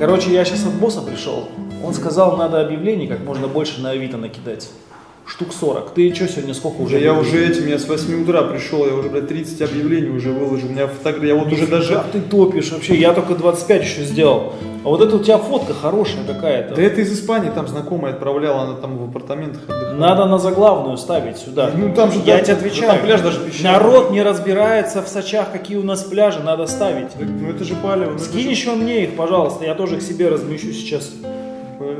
Короче, я сейчас от босса пришел. Он сказал, надо объявлений как можно больше на Авито накидать. Штук 40. Ты что сегодня сколько уже? Уже я уже этим, я с 8 утра пришел, я уже, блядь, 30 объявлений уже выложил. У меня фотография, я вот уже Нифига даже... ты топишь вообще. Я только 25 еще сделал. А вот это у тебя фотка хорошая какая-то. Да это из Испании, там знакомая отправляла, она там в апартаментах отдыхала. Надо на заглавную ставить сюда. Ну, там же, я да, тебе да, отвечаю. там пляж даже песчаный. Народ не разбирается в Сочах, какие у нас пляжи, надо ставить. Так, Ну это же палево. ну Скинь же- еще мне их, пожалуйста, я тоже их себе размещу сейчас.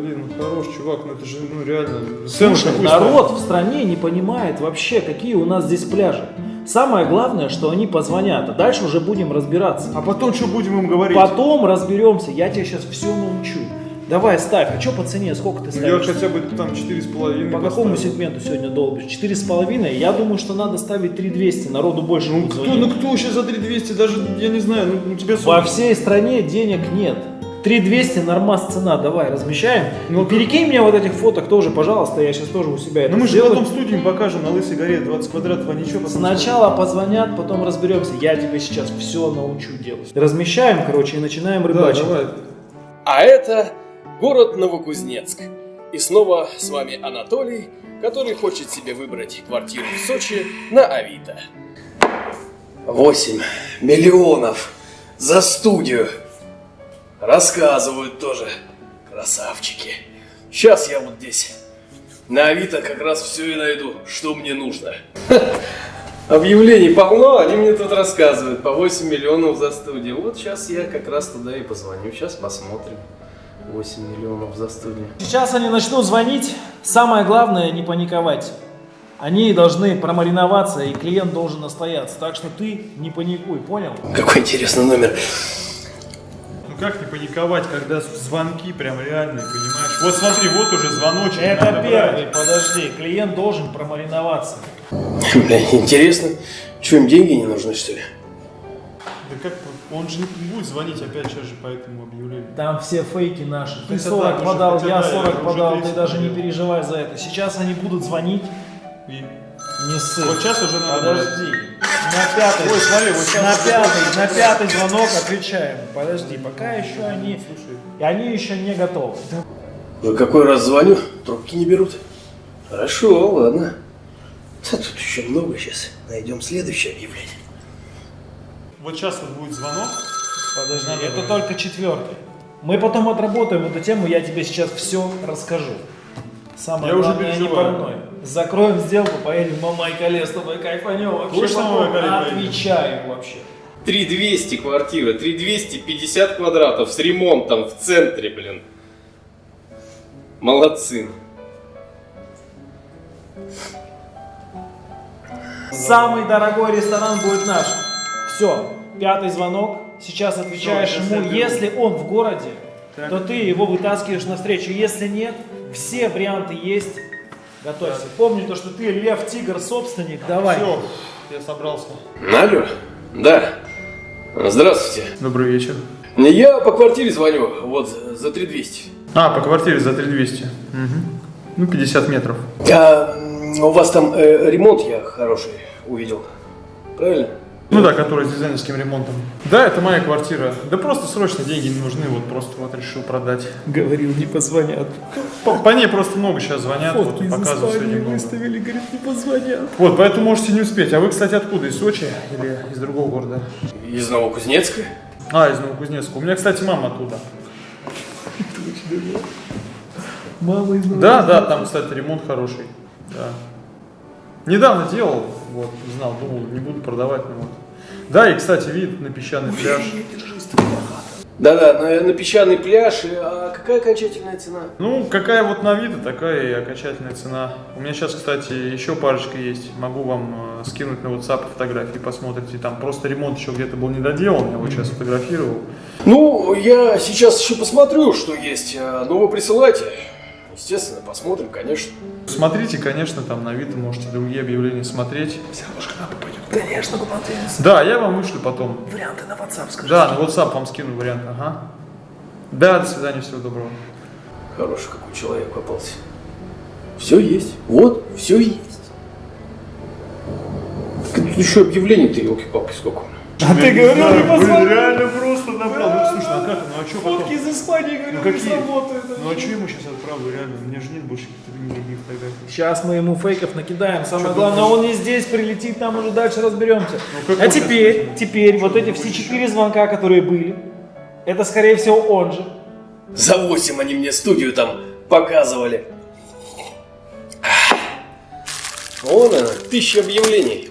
Блин, ну хорош, чувак, ну это же, ну реально. Цену Слушай, народ в стране не понимает вообще, какие у нас здесь пляжи. Самое главное, что они позвонят, а дальше уже будем разбираться. А потом что будем им говорить? Потом разберемся, я тебе сейчас все научу. Давай, ставь. А что по цене? Сколько ты Ну, Я ставишь? хотя бы там 4,5. По какому поставил. сегменту сегодня долбишь? Четыре с половиной? Я думаю, что надо ставить 3200, народу больше Ну кто, звонить. ну кто сейчас за 3200, даже, я не знаю, ну, ну тебе Во всей стране денег нет. 3200 нормас цена, давай, размещаем. Ну, Ну, перекинь мне вот этих фоток тоже, пожалуйста, я сейчас тоже у себя это Ну мы же сделаю. потом студию покажем на Лысой горе 20 квадратов, а ничего Сначала позвонят, потом разберемся. Я тебе сейчас все научу делать. Размещаем, короче, и начинаем Да, рыбачить. давай. А это город Новокузнецк. И снова с вами Анатолий, который хочет себе выбрать квартиру в Сочи на Авито. 8 миллионов за студию. Рассказывают тоже. Красавчики. Сейчас я вот здесь на Авито как раз все и найду, что мне нужно. Объявлений полно, они мне тут рассказывают. По 8 миллионов за студию. Вот сейчас я как раз туда и позвоню. Сейчас посмотрим. 8 миллионов за студию. Сейчас они начнут звонить. Самое главное не паниковать. Они должны промариноваться, и клиент должен настояться. Так что ты не паникуй, понял? Какой интересный номер. Как не паниковать, когда звонки прям реальные, понимаешь? Вот смотри, вот уже звоночек. Это надо первый, брать. подожди. Клиент должен промариноваться. Бля, интересно. Че, им деньги не нужны, что ли? Да как, он же не будет звонить опять сейчас же по этому объявлению. Там все фейки наши. Ты Это 40 так, уже подал, хотя я да, 40 это уже подал, ты 30 даже не переживай за это. Сейчас они будут звонить. И Не ссы. вот сейчас уже надо брать. Подожди. На пятый. Ой, смотри, вот на пятый, на пятый звонок отвечаем. Подожди, пока еще они, Слушай, и они еще не готовы. Ну, какой раз звоню, трубки не берут. Хорошо, ладно. Да Тут еще много сейчас. Найдем следующее объявление. вот сейчас вот будет звонок. Подожди, Надо это только четвертый. Мы потом отработаем эту тему, я тебе сейчас все расскажу. Самое Я уже главное, не переживаю. парной. Закроем сделку, поедем на Майкале с тобой кайфанем. Вообще Точно на отвечаю вообще. 3200 квартира, 3250 квадратов с ремонтом в центре, блин. Молодцы. Самый дорогой ресторан будет наш. Все, пятый звонок. Сейчас отвечаешь ему, если он в городе, Так. то ты его вытаскиваешь навстречу. Если нет, все варианты есть. Готовься. Помни то, что ты лев, тигр, собственник. Давай. Все, я собрался. Алло? Да. Здравствуйте. Добрый вечер. Я по квартире звоню, вот, за 3200. А, по квартире за 3200. Угу. Ну, 50 метров. А, у вас там э, ремонт я хороший увидел. Правильно? Ну да, который с дизайнерским ремонтом. Да, это моя квартира. Да просто срочно деньги не нужны, вот просто вот решил продать. Говорил, не позвонят. По, по ней просто много сейчас звонят, вот, и показывают сегодня много. говорит, не позвонят. Вот, поэтому можете не успеть. А вы, кстати, откуда? Из Сочи или из другого города? Из Новокузнецка. А, из Новокузнецка. У меня, кстати, мама оттуда. Мама из Да, да, там, кстати, ремонт хороший. Да. Недавно делал, вот, не знал, думал, не буду продавать, но вот. Да, и, кстати, вид на песчаный пляж. Да-да, на, на песчаный пляж. А какая окончательная цена? Ну, какая вот на вид, такая и окончательная цена. У меня сейчас, кстати, еще парочка есть. Могу вам э, скинуть на WhatsApp фотографии, посмотрите. Там просто ремонт еще где-то был не доделан, я вот сейчас фотографировал. Ну, я сейчас еще посмотрю, что есть. А, Ну, вы присылайте. Естественно, посмотрим, конечно. Смотрите, конечно, там на вид можете другие объявления смотреть. Конечно, купантенс. Да, я вам вышлю потом. Варианты на WhatsApp скажи. Да, на WhatsApp вам скину вариант, ага. Да, до свидания, всего доброго. Хороший какой человек попался. Все есть. Вот, все есть. Так еще объявлений-то, елки-палки, сколько? А ты говорил, не Блин, позвонил. реально просто набрал. Ну слушай, а как, ну а что потом? Фотки из Испании, говорю, Ну не какие? сработают. Ну а что ему сейчас отправлю, реально? У меня же нет больше каких-то никаких фотографий. Сейчас мы ему фейков накидаем. Самое главное, он не здесь прилетит, там уже дальше разберемся. Ну, а теперь, теперь, вот эти все четыре звонка, которые были, это скорее всего он же. За 8 они мне студию там показывали. Вон она, тысяча объявлений.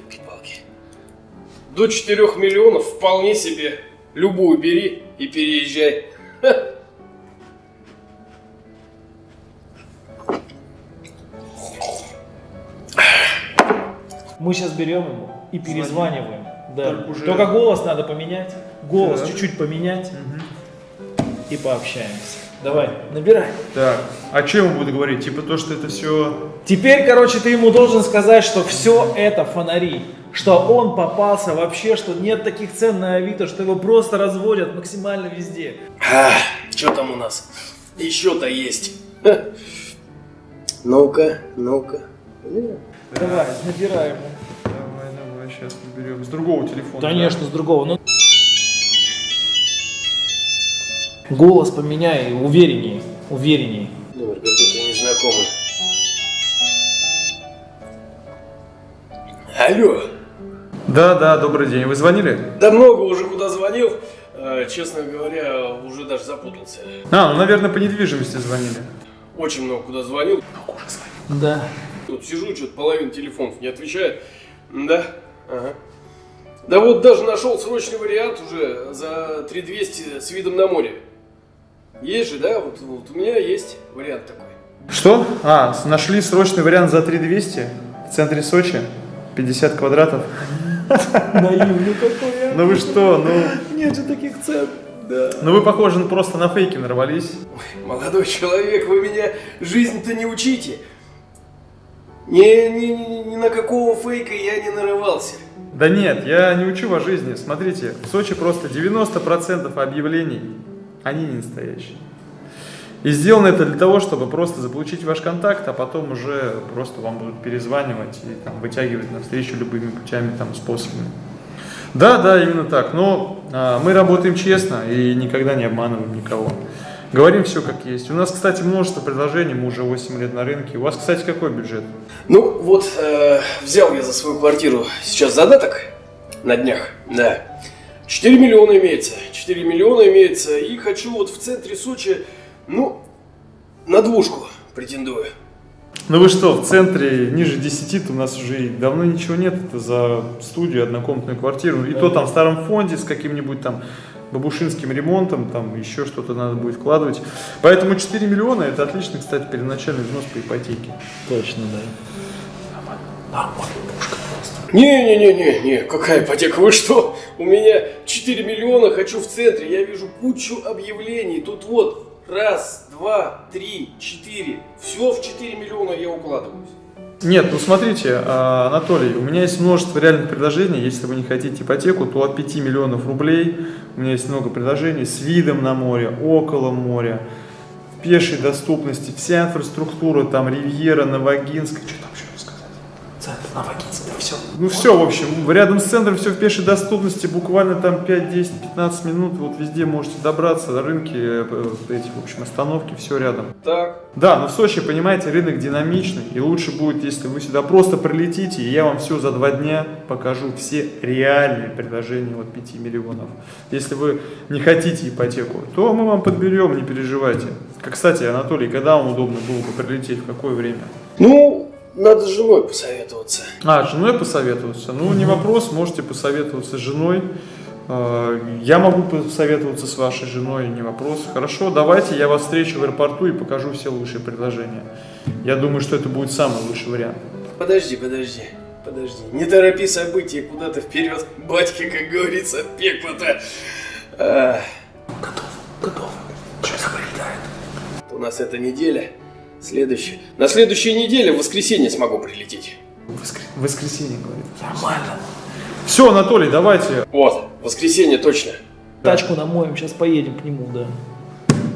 До 4 миллионов вполне себе. Любую бери и переезжай. Мы сейчас берем ему и перезваниваем. Да. Только уже- Только голос надо поменять. Голос Да. чуть-чуть поменять. И пообщаемся. Давай, набирай. Так, а что ему буду говорить? Типа то, что это все... Теперь, короче, ты ему должен сказать, что все это фонари. Что он попался вообще, что нет таких цен на Авито, что его просто разводят максимально везде. что там у нас? Еще-то есть. Ну-ка, ну-ка. Давай, набирай ему. Давай, давай, сейчас наберем. С другого телефона. Конечно, с другого. Ну... Голос поменяй, увереннее, увереннее. Номер какой-то незнакомый. Алло. Да, да, добрый день. Вы звонили? Да много уже куда звонил. Э, Честно говоря, уже даже запутался. А, ну, наверное, по недвижимости звонили. Очень много куда звонил. Да. Вот сижу, что-то половина телефонов не отвечает. Да? Ага. Да вот даже нашел срочный вариант уже за 3200 с видом на море. Есть же, да? Вот, вот у меня есть вариант такой. Что? А, нашли срочный вариант за 3200 в центре Сочи. 50 квадратов. Наивный какой, а. Ну вы что, ну... Нет же таких цен. Да. Ну вы, похоже, просто на фейки нарвались. Молодой человек, вы меня жизнь-то не учите. Ни, ни, ни- ни на какого фейка я не нарывался. Да нет, я не учу вас жизни. Смотрите, в Сочи просто 90% объявлений, они не настоящие. И сделано это для того, чтобы просто заполучить ваш контакт, а потом уже просто вам будут перезванивать и там, вытягивать навстречу любыми путями, там, способами. Да, да, именно так. Но а, мы работаем честно и никогда не обманываем никого. Говорим все как есть. У нас, кстати, множество предложений, мы уже 8 лет на рынке. У вас, кстати, какой бюджет? Ну, вот, э, взял я за свою квартиру сейчас задаток на днях, да. 4 миллиона имеется, 4 миллиона имеется, и хочу вот в центре Сочи, ну, на двушку претендую. Ну вы что, в центре ниже 10 -то у нас уже и давно ничего нет. Это за студию, однокомнатную квартиру. И то там в старом фонде с каким-нибудь там бабушинским ремонтом, там еще что-то надо будет вкладывать. Поэтому 4 миллиона это отличный, кстати, первоначальный взнос по ипотеке. Точно, да. Не-не-не-не-не, какая ипотека, вы что? У меня 4 миллиона, хочу в центре, я вижу кучу объявлений, тут вот, раз, два, три, четыре, все в 4 миллиона я укладываюсь. Нет, ну смотрите, а, Анатолий, у меня есть множество реальных предложений. Если вы не хотите ипотеку, то от 5 миллионов рублей у меня есть много предложений с видом на море, около моря, в пешей доступности, вся инфраструктура, там Ривьера, Новогинск, что там еще рассказать? Центр Новогинск. Ну все, в общем, рядом с центром все в пешей доступности, буквально там 5, 10, 15 минут, вот везде можете добраться, на рынке, э, эти, в общем, остановки, все рядом. Так, Да, но в Сочи, понимаете, рынок динамичный, и лучше будет, если вы сюда просто прилетите, и я вам все за два дня покажу, все реальные предложения от 5 миллионов. Если вы не хотите ипотеку, то мы вам подберем, не переживайте. Как, кстати, Анатолий, когда вам удобно было бы прилететь, в какое время? ну, надо с женой посоветоваться. А, с женой посоветоваться? Ну, не вопрос, можете посоветоваться с женой. Э, Я могу посоветоваться с вашей женой, не вопрос. Хорошо, давайте я вас встречу в аэропорту и покажу все лучшие предложения. Я думаю, что это будет самый лучший вариант. Подожди, подожди, подожди. Не торопи события куда-то вперед, батька, как говорится, пекло-то. А, Готов, готов. Сейчас прилетает. у нас эта неделя. Следующая. На следующей неделе в воскресенье смогу прилететь. Воскр- Воскресенье, говорит. Нормально. Все, Анатолий, давайте. Вот, воскресенье точно. Тачку намоем, сейчас поедем к нему, да.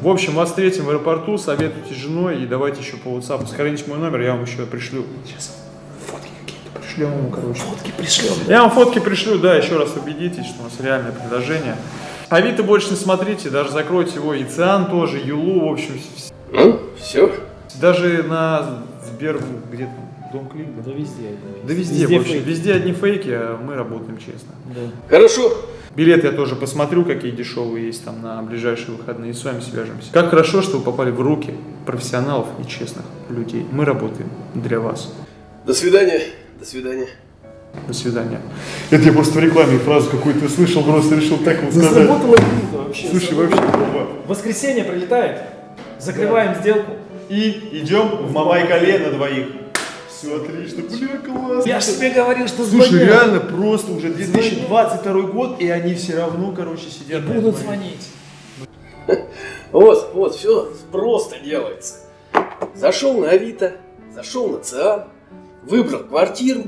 В общем, вас встретим в аэропорту, советуйте с женой и давайте еще по WhatsApp. Сохраните мой номер, я вам еще пришлю. Сейчас фотки какие-то. Пришлем ему, короче. Фотки пришлем. Я вам фотки пришлю, да, еще раз убедитесь, что у нас реальное предложение. Авито больше не смотрите, даже закройте его, и Циан тоже, Юлу, в общем, Ну, все. Даже на Сбер, где там, Дом Клик, да? Да везде. Да везде, в общем, фейки. везде одни фейки, а мы работаем честно. Да. Хорошо. Билеты я тоже посмотрю, какие дешевые есть там на ближайшие выходные, и с вами свяжемся. Как хорошо, что вы попали в руки профессионалов и честных людей. Мы работаем для вас. До свидания. До свидания. До свидания. Это я просто в рекламе фразу какую-то слышал, просто решил так вот сказать. Заработала вообще. Слушай, вообще. Воскресенье прилетает. Закрываем сделку. И идем в Мамай-Кале на двоих. Все отлично, бля, классно. Я же тебе говорил, что Слушай, звонят. реально просто уже 2022 год, и они все равно, короче, сидят. на Будут звонить. Вот, вот, все просто делается. Зашел на Авито, зашел на ЦИАН, выбрал квартиру.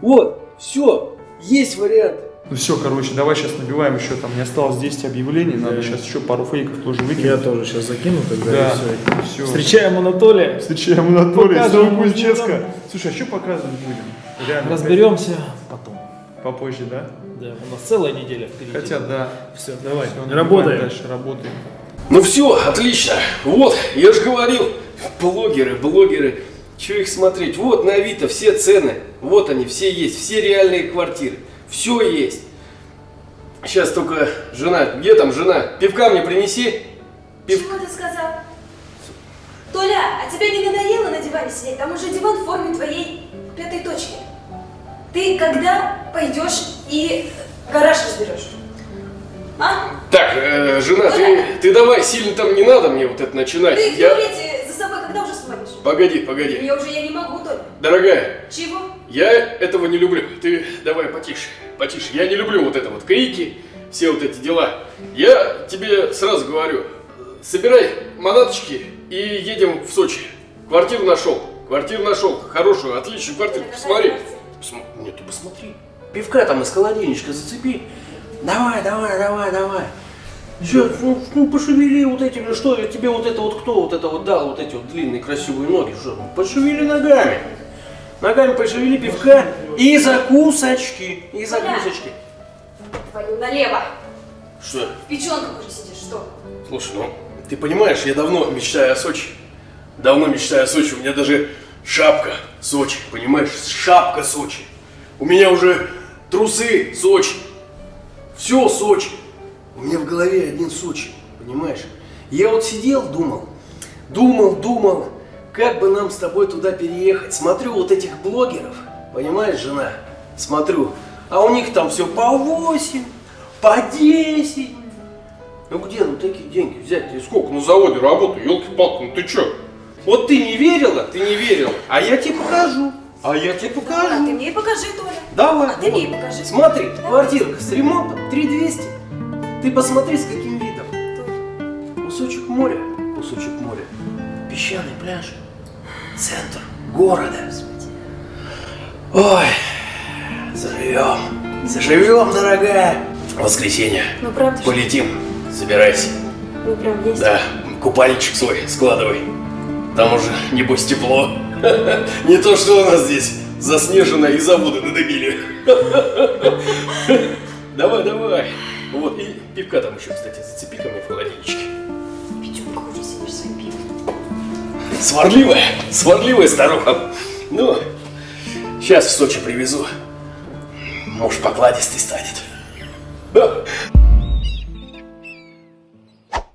Вот, все, есть варианты. Ну все, короче, давай сейчас набиваем еще там, не осталось 10 объявлений, надо Да. сейчас еще пару фейков тоже выкинуть. тоже сейчас закину тогда. Да, и всё. все. Встречаем Анатолия. Встречаем Анатолия, ему Кузнецка. Слушай, а что показывать будем? Реально, Разберемся потом. Попозже, да? Да, у нас целая неделя впереди. Хотя, да. Все, давай, набиваем работаем. Дальше работаем. Ну все, отлично. Вот, я же говорил, блогеры, блогеры. Че их смотреть? Вот на Авито все цены. Вот они, все есть. Все реальные квартиры. Все есть. Сейчас только жена. Где там жена? Пивка мне принеси. Пив... Чего ты сказал? Толя, а тебе не надоело на диване сидеть? Там уже диван в форме твоей пятой точки. Ты когда пойдешь и гараж разберешь? А? Так, э, жена, ты, ты давай, сильно там не надо мне вот это начинать. Ты Я... туалете за собой когда уже смотришь? Погоди, погоди. Я уже я не могу, Толя. Дорогая, Чего? я этого не люблю. Ты давай потише, потише. Я не люблю вот это вот крики, все вот эти дела. Я тебе сразу говорю, собирай манаточки и едем в Сочи. Квартиру нашел, квартиру нашел, хорошую, отличную квартиру. Посмотри. Посма- Нет, ты посмотри. Пивка там из холодильничка зацепи. Давай, давай, давай, давай. Че, ну, ну, пошевели вот этими, что я тебе вот это вот кто вот это вот дал, вот эти вот длинные красивые ноги, что? Ну, Пошевели ногами. Ногами пошевели пивка и закусочки, и закусочки. Твою налево. Что? В печенках уже сидишь, что? Слушай, ну, ты понимаешь, я давно мечтаю о Сочи. Давно мечтаю о Сочи. У меня даже шапка Сочи, понимаешь? Шапка Сочи. У меня уже трусы Сочи. Все Сочи. У меня в голове один Сочи, понимаешь? Я вот сидел, думал, думал, думал, как бы нам с тобой туда переехать. Смотрю вот этих блогеров, понимаешь, жена? Смотрю, а у них там все по 8, по 10. Ну где ну такие деньги взять? Ты сколько на заводе работаю, елки-палки, ну ты чё? Вот ты не верила, ты не верила, а я тебе покажу. А я тебе А ты покажу. мне и покажи, Толя. Давай. А ты мне и покажи. Смотри, Давай. квартирка с ремонтом 3200. Ты посмотри, с каким видом. Толя. Кусочек моря, кусочек моря, песчаный пляж, центр города. Ой, заживем, заживем, дорогая. Воскресенье, Ну правда полетим, собирайся. Ну прям есть. Да, купальничек свой складывай. Там уже, небось, тепло. Не то, что у нас здесь заснежено и заводы надобили. Давай, давай. Вот, и пивка там еще, кстати, зацепи ко мне в холодильничке. Печенках уже пивом. Сварливая, сварливая старуха. Ну, сейчас в Сочи привезу. Может, покладистый станет.